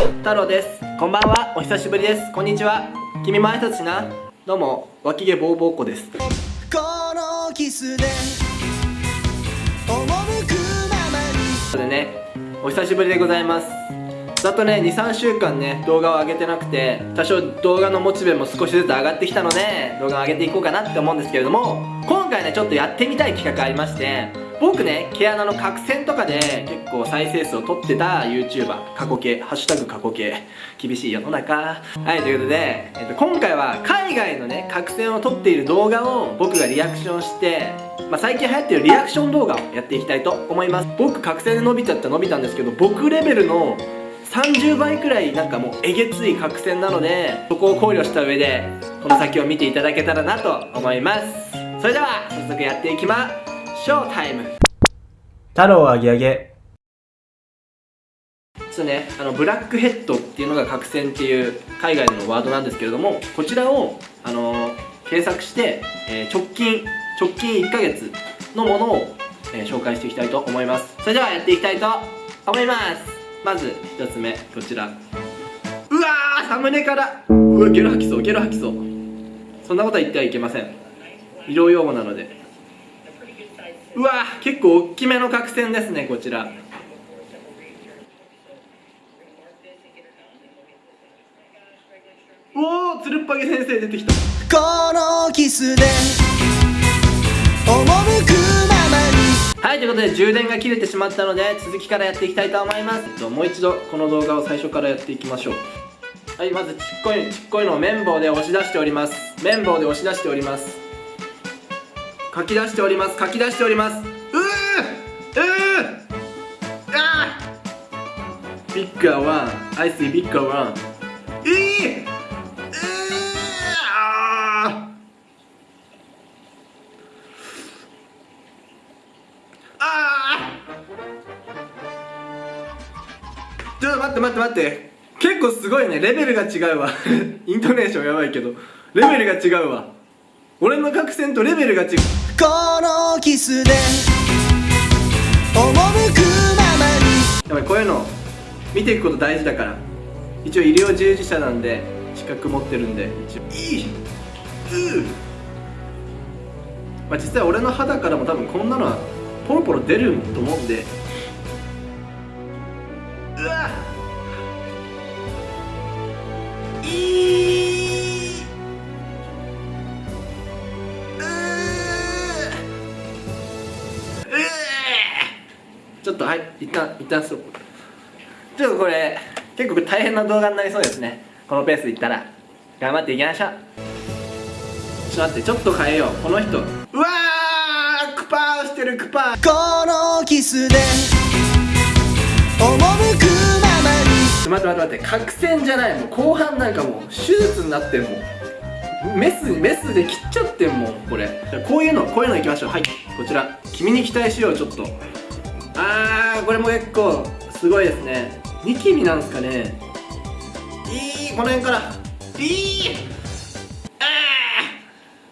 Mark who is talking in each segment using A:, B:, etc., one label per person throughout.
A: 太郎です。こんばんは。お久しぶりです。こんにちは。君も挨拶しな。どうも。脇毛ボーボーっ子です。
B: このキスで赴くままに。
A: でねお久しぶりでございますざっとね23週間ね動画を上げてなくて多少動画のモチベも少しずつ上がってきたので動画を上げていこうかなって思うんですけれども今回ねちょっとやってみたい企画ありまして僕ね毛穴の角栓とかで結構再生数を取ってた YouTuber 過去形ハッシュタグ過去形厳しい世の中。はいということで、えっと、今回は海外のね角栓を取っている動画を僕がリアクションしてまあ、最近流行ってるリアクション動画をやっていきたいと思います。僕角栓で伸びちゃった伸びたんですけど僕レベルの30倍くらいなんかもうえげつい角栓なのでそこを考慮した上でこの先を見ていただけたらなと思います。それでは早速やっていきましょう。タイム。
C: 太郎あげあげ
A: ちょっとねあのブラックヘッドっていうのが角栓っていう海外のワードなんですけれどもこちらをあのー検索して、えー直近直近1ヶ月のものを、えー紹介していきたいと思います。それではやっていきたいと思いますまず1つ目こちら。うわーサムネから。うわゲロ吐きそうゲロ吐きそう。そんなことは言ってはいけません。医療用語なので。うわー結構大きめの角栓ですねこちら。おおつるっぱげ先生出てきた。
B: このキスで赴くままに
A: はいということで充電が切れてしまったので続きからやっていきたいと思います。もう一度この動画を最初からやっていきましょう。はいまずちっこいちっこいのを綿棒で押し出しております。綿棒で押し出しております。書き出しております。書き出しております。うーうーあービッグアワン。アイスビッグアワン。えー、うーちょっと待って待って待って。結構すごいね。レベルが違うわ。イントネーションやばいけど。レベルが違うわ。俺の角栓とレベルが違う。
B: このキスで赴くままに。
A: やっぱりこういうの。見ていくこと大事だから。一応医療従事者なんで資格持ってるんで一応。いいうまあ実際俺の肌からも多分こんなのはポロポロ出ると思うんではい一旦一旦ストップちょっとこれ結構大変な動画になりそうですね。このペースでいったら。頑張っていきましょう。ちょっと待ってちょっと変えよう。この人。うわークパーしてるクパー。
B: このキスで赴くままに。
A: っと待って待って待って。角栓じゃないもう後半なんかもう手術になってんもん。メスメスで切っちゃってんもんこれ。こういうのこういうのいきましょう。はいこちら。君に期待しようちょっとあーこれも結構すごいですね。ニキビなんすかね。いいこの辺から。いい。あ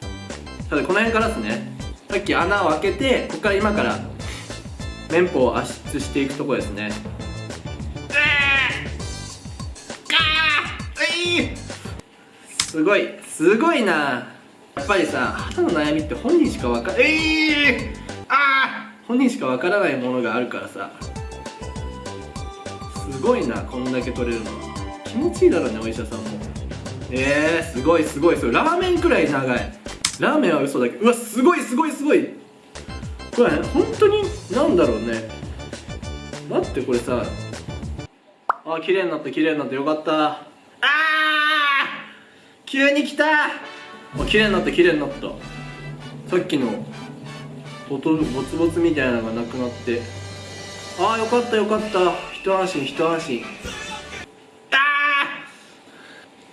A: ー。さてこの辺からですね。さっき穴を開けてここから今から綿棒を圧出していくとこですね。すごい。すごいな。やっぱりさ肌の悩みって本人しかわかええあー本人しかわからないものがあるからさ。すごいなこんだけ取れるの。は気持ちいいだろうねお医者さんも。えー、すごいすごい。すごいラーメンくらい長い。ラーメンは嘘だけど。うわすごいすごいすごい。これ本当になんだろうね。待ってこれさ。あ綺麗になった綺麗になった。よかった。あー急に来た。あ綺麗になった綺麗になった。さっきの。ボトルボツボツみたいなのがなくなって。ああよかったよかった。一安心一安心。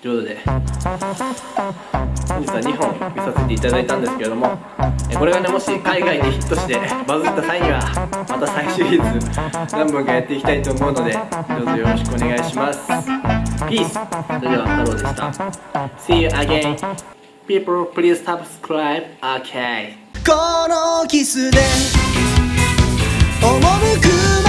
A: ということで本日は2本見させていただいたんですけれどもこれがねもし海外でヒットしてバズった際にはまた再シリーズ何本かやっていきたいと思うのでどうぞよろしくお願いします。Peace それでは太郎でした。See you again People please subscribe. Okay
B: このキスで。赴く